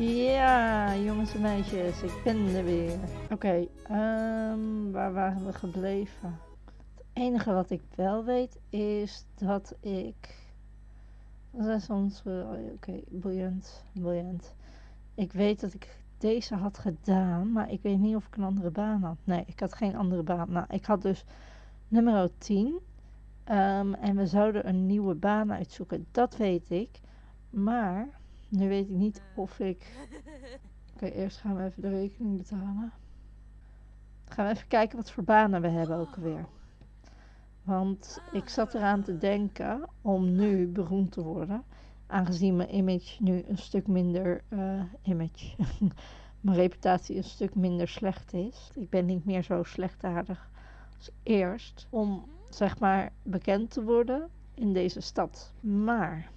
Ja, jongens en meisjes, ik ben er weer. Oké, ehm, waar waren we gebleven? Het enige wat ik wel weet is dat ik. Dat is eh, Oké, briljant, briljant. Ik weet dat ik deze had gedaan, maar ik weet niet of ik een andere baan had. Nee, ik had geen andere baan. Nou, ik had dus nummer 10. ehm, en we zouden een nieuwe baan uitzoeken. Dat weet ik. Maar nu weet ik niet of ik. Oké, eerst gaan we even de rekening betalen. Gaan we even kijken wat voor banen we hebben ook weer. Want ik zat eraan te denken om nu beroemd te worden. Aangezien mijn image nu een stuk minder. eh, image. mijn reputatie een stuk minder slecht is. Ik ben niet meer zo slechtaardig als eerst. Om zeg maar bekend te worden in deze stad. Maar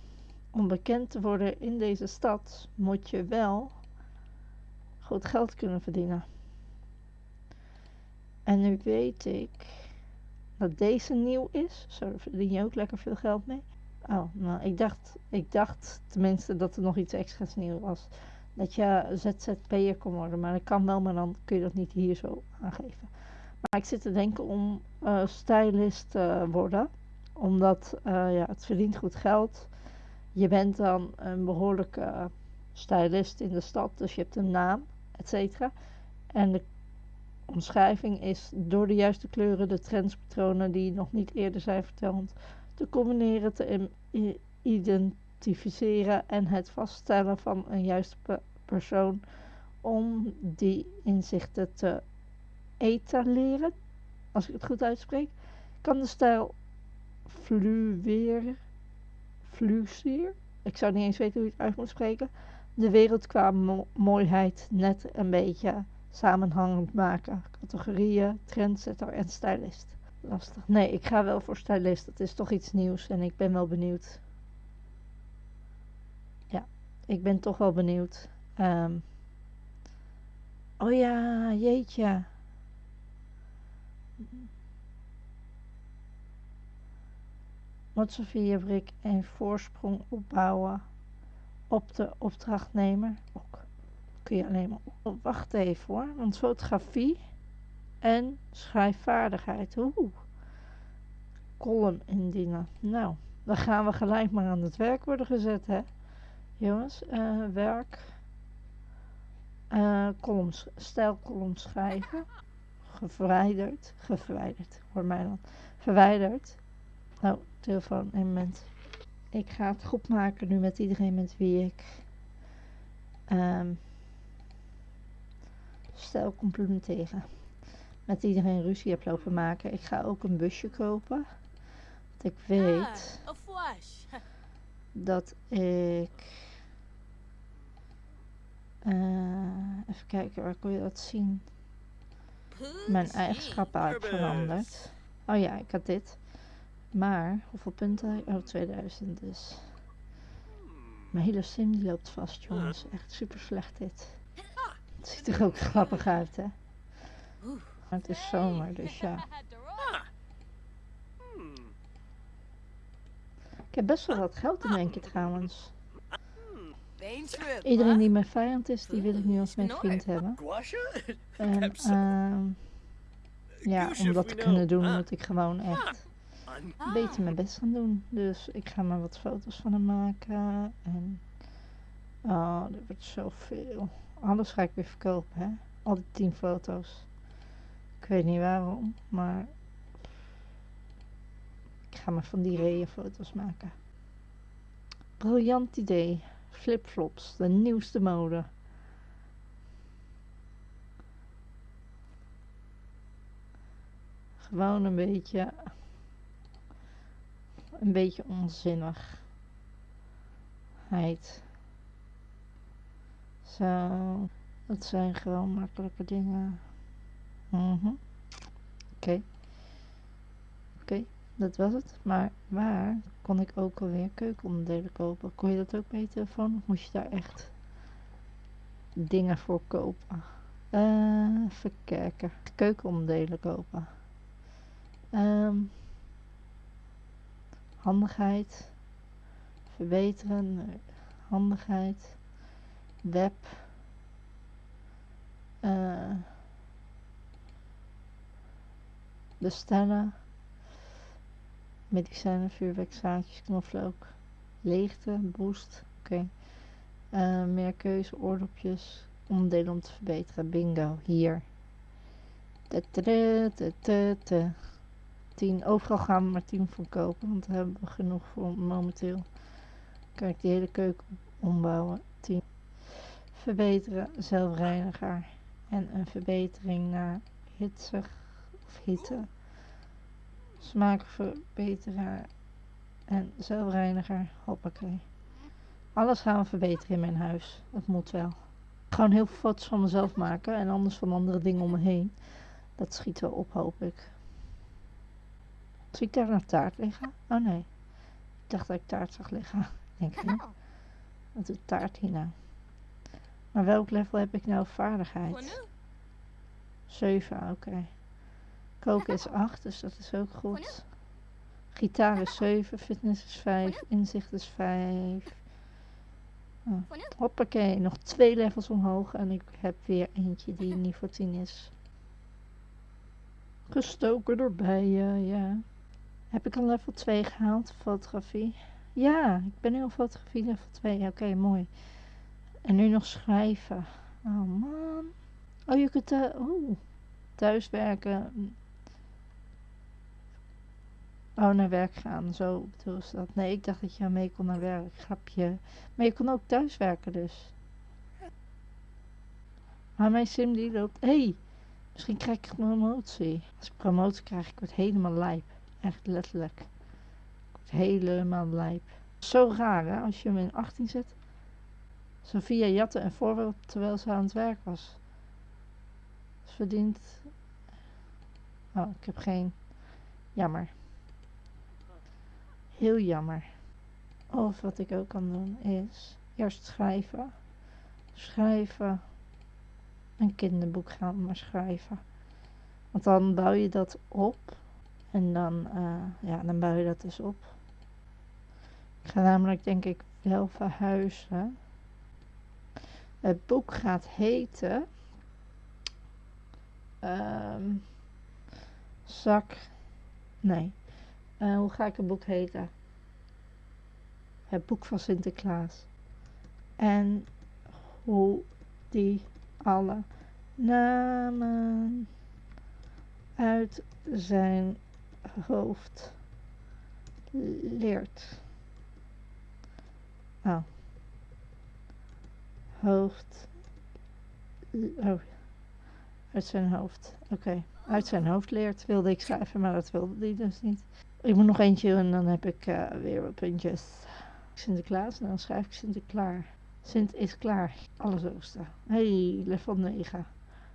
om bekend te worden in deze stad moet je wel goed geld kunnen verdienen. En nu weet ik dat deze nieuw is. Zo verdien je ook lekker veel geld mee. Oh, nou, ik dacht, ik dacht tenminste dat er nog iets extra's nieuw was. Dat je ZZP'er kon worden, maar dat kan wel, maar dan kun je dat niet hier zo aangeven. Maar ik zit te denken om eh stylist te worden. Omdat eh, ja, het verdient goed geld. Je bent dan een behoorlijke stylist in de stad, dus je hebt een naam, et cetera. En de omschrijving is door de juiste kleuren de trendspatronen die nog niet eerder zijn vertoond te combineren, te identificeren en het vaststellen van een juiste pe- persoon om die inzichten te etaleren, als ik het goed uitspreek, kan de stijl fluweren, fluweer, ik zou niet eens weten hoe je het uit moet spreken, de wereld qua mo- mooiheid net een beetje samenhangend maken. Categorieën, trendsetter en stylist. Lastig. Nee, ik ga wel voor stylist. Dat is toch iets nieuws en ik ben wel benieuwd. Ja, ik ben toch wel benieuwd. Ehm. oh ja, jeetje. Motsefierbrik en voorsprong opbouwen op de opdrachtnemer. Ook kun je alleen maar op. Wacht even hoor, want fotografie en schrijfvaardigheid. Oeh. Column indienen. Nou, dan gaan we gelijk maar aan het werk worden gezet, hè. Jongens, eh, werk. eh columns, stijlcolumn schrijven. Geverwijderd. Geverwijderd, hoor mij dan. Verwijderd. Nou, telefoon, een moment. Ik ga het goed maken nu met iedereen met wie ik ehm stijl complimenteren. Met iedereen ruzie heb lopen maken. Ik ga ook een busje kopen. Want ik weet Ah, dat ik. eh, even kijken, waar kon je dat zien? Mijn eigenschappen had veranderd. Oh ja, ik had dit. Maar, hoeveel punten? Oh, 2000 dus. Mijn hele sim die loopt vast, jongens. Echt super slecht dit. Het ziet er ook grappig uit, hè? Maar het is zomer, dus ja. Ik heb best wel wat geld in één keer trouwens. Iedereen die mijn vijand is, die wil ik nu als mijn vriend hebben. En ehm ja, om dat te kunnen doen moet ik gewoon echt beter mijn best gaan doen. Dus ik ga maar wat foto's van hem maken. En oh, dit wordt zoveel. Alles ga ik weer verkopen, hè. Al die tien foto's. Ik weet niet waarom, maar ik ga maar van die reeën foto's maken. Briljant idee. Flipflops, de nieuwste mode. Gewoon een beetje. Een beetje onzinnigheid. Zo. Dat zijn gewoon makkelijke dingen. Mhm. Oké. Oké, dat was het. Maar waar kon ik ook alweer keukenonderdelen kopen? Kon je dat ook je telefoon? Of moest je daar echt dingen voor kopen? Eh, even kijken. Keukenonderdelen kopen. Ehm, handigheid. Verbeteren. Handigheid. web, eh, bestellen, medicijnen, vuurwerk, zaadjes, knoflook, leegte, boost, oké. Eh, meer keuze, oordopjes, onderdelen om te verbeteren, bingo, hier. 10, overal gaan we maar 10 voor kopen, want daar hebben we genoeg voor momenteel. Kijk, die hele keuken ombouwen, 10. Verbeteren, zelfreiniger en een verbetering naar hitsig of hitte. Smaakverbeteraar en zelfreiniger, hoppakee. Alles gaan we verbeteren in mijn huis, dat moet wel. Gewoon heel veel foto's van mezelf maken en anders van andere dingen om me heen. Dat schiet wel op, hoop ik. Zie ik daar een taart liggen? Oh nee. Ik dacht dat ik taart zag liggen. Denk ik niet. Wat doet taart hier nou? Maar welk level heb ik nou vaardigheid? 7, oké. Koken is 8, dus dat is ook goed. Gitaar is 7, fitness is 5, inzicht is 5. Oh. Hoppakee, nog twee levels omhoog en ik heb weer eentje die niveau 10 is. Gestoken door bijen, ja. Heb ik al level 2 gehaald, fotografie? Ja, ik ben nu al fotografie level 2. Oké, mooi. En nu nog schrijven. Oh man. Oh, je kunt uh, oh, thuiswerken. Oh, naar werk gaan. Zo bedoel ze dat. Nee, ik dacht dat je mee kon naar werk. Grapje. Maar je kon ook thuiswerken dus. Maar mijn sim die loopt... Hé, hey, misschien krijg ik promotie. Als ik promotie krijg, ik word helemaal lijp. Echt letterlijk. Helemaal lijp. Zo raar hè, als je hem in 18 zet. Sophia jatte een voorbeeld terwijl ze aan het werk was. Ze verdient... Oh, ik heb geen... Jammer. Heel jammer. Of wat ik ook kan doen is... Eerst schrijven. Schrijven. Een kinderboek gaan maar schrijven. Want dan bouw je dat op. En dan, uh, ja, dan bouw je dat dus op. Ik ga namelijk denk ik wel verhuizen. Het boek gaat heten... Um, zak... Nee. Uh, hoe ga ik het boek heten? Het boek van Sinterklaas. En hoe die alle namen uit zijn hoofd leert. Oh. Hoofd. Oh. Uit zijn hoofd. Oké. Uit zijn hoofd leert wilde ik schrijven, maar dat wilde hij dus niet. Ik moet nog eentje en dan heb ik uh, weer wat puntjes. Sinterklaas, en dan schrijf ik Sinterklaar. Sint is klaar. Alles oosten. Hey, level 9.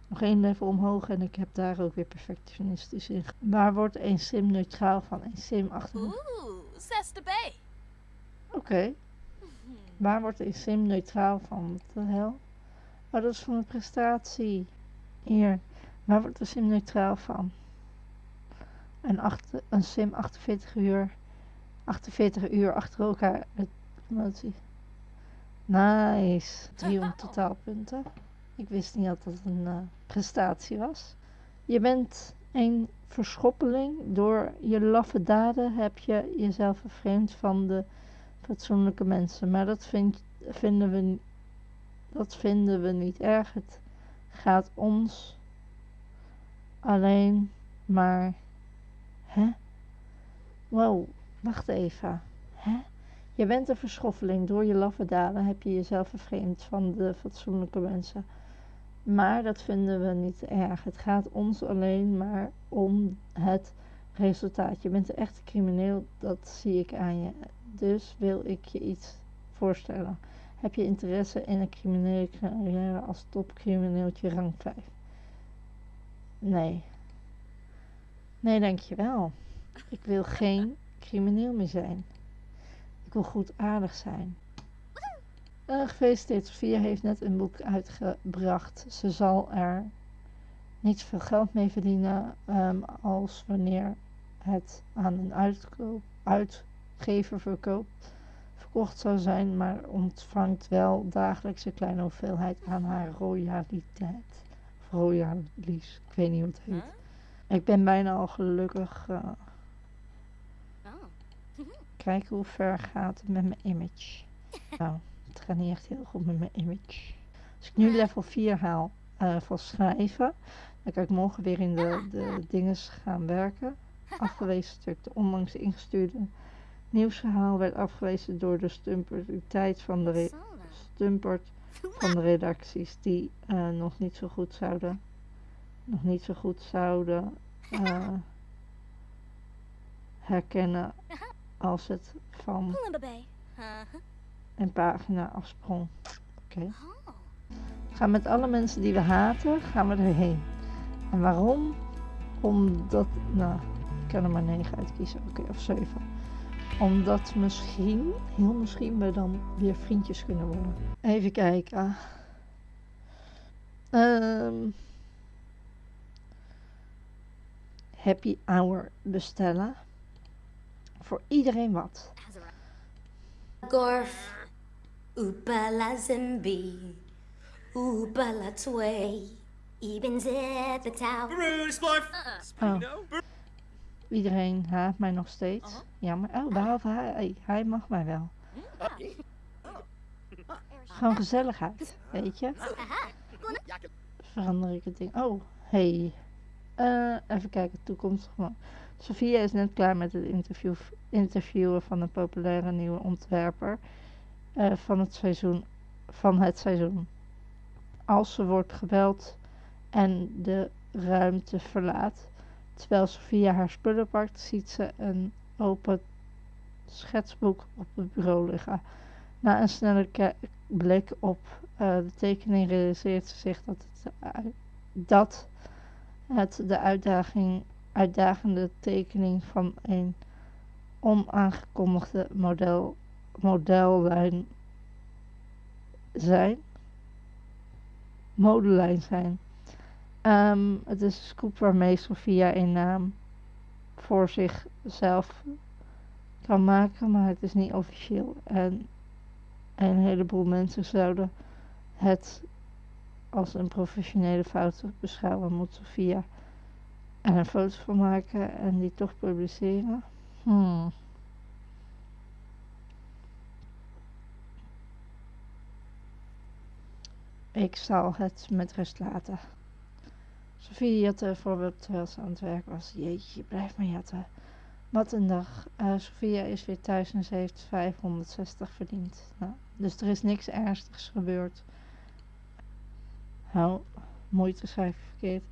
Nog één level omhoog en ik heb daar ook weer perfectionistisch in. Waar wordt een sim neutraal van? Een sim achter... Oeh, zesde Bay. Oké. Waar wordt een sim neutraal van? Wat de hel? Oh, dat is van de prestatie. Hier. Waar wordt een sim neutraal van? Een, achter, een sim 48 uur. 48 uur achter elkaar. Promotie. Nice. 300 totaalpunten. Ik wist niet dat dat een uh, prestatie was. Je bent een verschoppeling. Door je laffe daden heb je jezelf vervreemd van de fatsoenlijke mensen. Maar dat vind, vinden, we, dat vinden we niet erg. Het gaat ons alleen maar... Hè? Wow, wacht even. Hè? Je bent een verschoffeling. Door je laffe daden heb je jezelf vervreemd van de fatsoenlijke mensen. Maar dat vinden we niet erg. Het gaat ons alleen maar om het resultaat. Je bent een echte crimineel, dat zie ik aan je. Dus wil ik je iets voorstellen. Heb je interesse in een criminele carrière als topcrimineeltje rang 5? Nee. Nee, dankjewel. Ik wil geen crimineel meer zijn. Ik wil goed aardig zijn. Uh, gefeliciteerd, Sofia heeft net een boek uitgebracht. Ze zal er niet veel geld mee verdienen um, als wanneer het aan een uitkoop, uitgever verkoopt, verkocht zou zijn, maar ontvangt wel dagelijks een kleine hoeveelheid aan haar royaliteit. Of royalies, ik weet niet hoe het heet. Ik ben bijna al gelukkig. eh, Oh. kijken hoe ver gaat het met mijn image. Nou, het gaat niet echt heel goed met mijn image. Als ik nu level 4 haal eh, van schrijven, dan kan ik morgen weer in de, de dinges gaan werken. Afgewezen stuk, de onlangs ingestuurde nieuwsverhaal werd afgewezen door de stumperiteit van de, stumpert van de redacties die eh, nog niet zo goed zouden, nog niet zo goed zouden eh, herkennen als het van Een pagina afsprong. Oké. Oh. Gaan met alle mensen die we haten, gaan we erheen. En waarom? Omdat, nou, ik kan er maar 9 uitkiezen, oké, of 7. Omdat misschien, heel misschien, we dan weer vriendjes kunnen worden. Even kijken. Ehm happy hour bestellen. Voor iedereen wat. Gorf, Oopala Zimbi, Tway, Eben Zepetau. Rudy Splife! Oh. Iedereen haat mij nog steeds. Jammer. Oh, behalve hij. Hij mag mij wel. Gewoon gezelligheid, weet je. Verander ik het ding. Oh, hey. Eh, even kijken, toekomstig man. Sophia is net klaar met het interview, interviewen van een populaire nieuwe ontwerper eh, van, het seizoen, van het seizoen. Als ze wordt gebeld en de ruimte verlaat, terwijl Sophia haar spullen pakt, ziet ze een open schetsboek op het bureau liggen. Na een snelle blik op eh, de tekening realiseert ze zich dat het, dat het de uitdaging, uitdagende tekening van een onaangekondigde model, modellijn zijn. Modelijn zijn. Ehm, het is een scoop waarmee Sophia een naam voor zichzelf kan maken, maar het is niet officieel. En een heleboel mensen zouden het als een professionele fout beschouwen. Moet Sophia er een foto van maken en die toch publiceren? Hmm. Ik zal het met rust laten. Sophie jatte voorbeeld terwijl ze aan het werk was. Jeetje, blijf maar jatten. Wat een dag. Eh, Sophia is weer thuis en ze heeft 560 verdiend. Nou, dus er is niks ernstigs gebeurd. Nou, moeite schrijf ik verkeerd.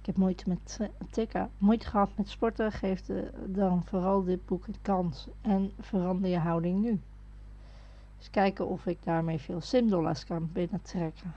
Ik heb moeite met t- tikken. Moeite gehad met sporten. Geef de, dan vooral dit boek een kans. En verander je houding nu. Eens kijken of ik daarmee veel simdollars kan binnentrekken.